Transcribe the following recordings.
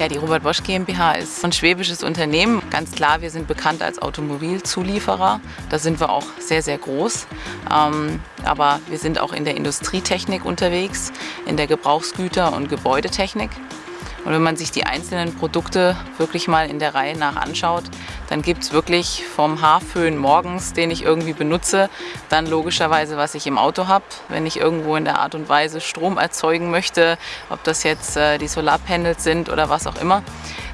Ja, die Robert Bosch GmbH ist ein schwäbisches Unternehmen. Ganz klar, wir sind bekannt als Automobilzulieferer. Da sind wir auch sehr, sehr groß. Ähm, aber wir sind auch in der Industrietechnik unterwegs, in der Gebrauchsgüter- und Gebäudetechnik. Und wenn man sich die einzelnen Produkte wirklich mal in der Reihe nach anschaut, dann gibt es wirklich vom Haarföhn morgens, den ich irgendwie benutze, dann logischerweise, was ich im Auto habe, wenn ich irgendwo in der Art und Weise Strom erzeugen möchte, ob das jetzt äh, die Solarpanels sind oder was auch immer,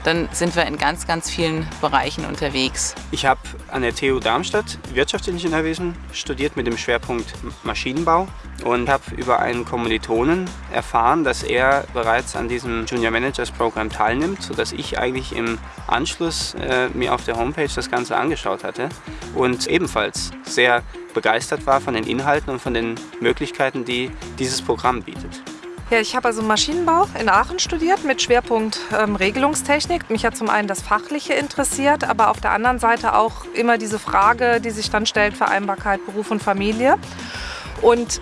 dann sind wir in ganz, ganz vielen Bereichen unterwegs. Ich habe an der TU Darmstadt Wirtschaftsingenieurwesen studiert mit dem Schwerpunkt Maschinenbau und habe über einen Kommilitonen erfahren, dass er bereits an diesem Junior Managers Programm teilnimmt, sodass ich eigentlich im Anschluss äh, mir auf der Homepage das Ganze angeschaut hatte und ebenfalls sehr begeistert war von den Inhalten und von den Möglichkeiten, die dieses Programm bietet. Ja, ich habe also Maschinenbau in Aachen studiert mit Schwerpunkt ähm, Regelungstechnik. Mich hat zum einen das Fachliche interessiert, aber auf der anderen Seite auch immer diese Frage, die sich dann stellt, Vereinbarkeit Beruf und Familie. Und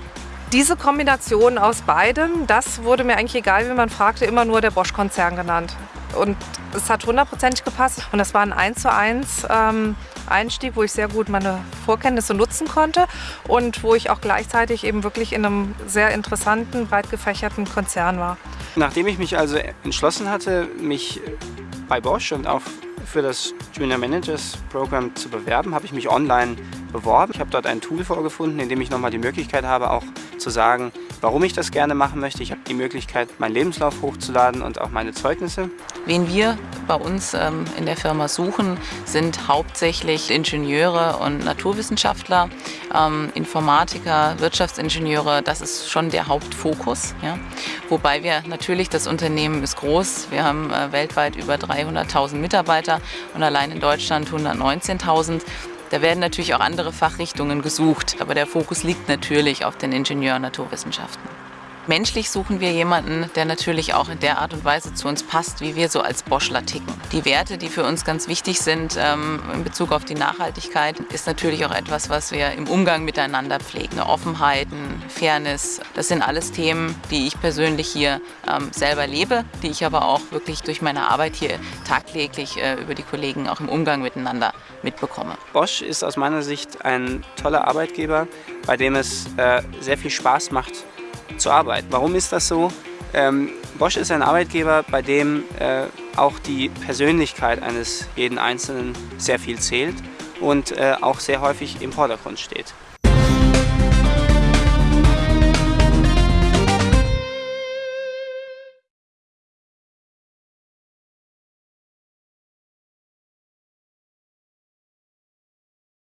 diese Kombination aus beidem, das wurde mir eigentlich egal, wie man fragte, immer nur der Bosch-Konzern genannt. Und es hat hundertprozentig gepasst und das war ein 1 zu 1 ähm, Einstieg, wo ich sehr gut meine Vorkenntnisse nutzen konnte und wo ich auch gleichzeitig eben wirklich in einem sehr interessanten, breit gefächerten Konzern war. Nachdem ich mich also entschlossen hatte, mich bei Bosch und auch für das Junior Managers Programm zu bewerben, habe ich mich online beworben. Ich habe dort ein Tool vorgefunden, in dem ich nochmal die Möglichkeit habe, auch zu sagen, warum ich das gerne machen möchte. Ich habe die Möglichkeit, meinen Lebenslauf hochzuladen und auch meine Zeugnisse. Wen wir bei uns ähm, in der Firma suchen, sind hauptsächlich Ingenieure und Naturwissenschaftler, ähm, Informatiker, Wirtschaftsingenieure. Das ist schon der Hauptfokus. Ja? Wobei wir natürlich, das Unternehmen ist groß. Wir haben äh, weltweit über 300.000 Mitarbeiter und allein in Deutschland 119.000. Da werden natürlich auch andere Fachrichtungen gesucht, aber der Fokus liegt natürlich auf den Ingenieur- und Naturwissenschaften. Menschlich suchen wir jemanden, der natürlich auch in der Art und Weise zu uns passt, wie wir so als Boschler ticken. Die Werte, die für uns ganz wichtig sind ähm, in Bezug auf die Nachhaltigkeit, ist natürlich auch etwas, was wir im Umgang miteinander pflegen. Offenheiten, Fairness, das sind alles Themen, die ich persönlich hier ähm, selber lebe, die ich aber auch wirklich durch meine Arbeit hier tagtäglich äh, über die Kollegen auch im Umgang miteinander mitbekomme. Bosch ist aus meiner Sicht ein toller Arbeitgeber, bei dem es äh, sehr viel Spaß macht, zu arbeiten. Warum ist das so? Ähm, Bosch ist ein Arbeitgeber, bei dem äh, auch die Persönlichkeit eines jeden Einzelnen sehr viel zählt und äh, auch sehr häufig im Vordergrund steht.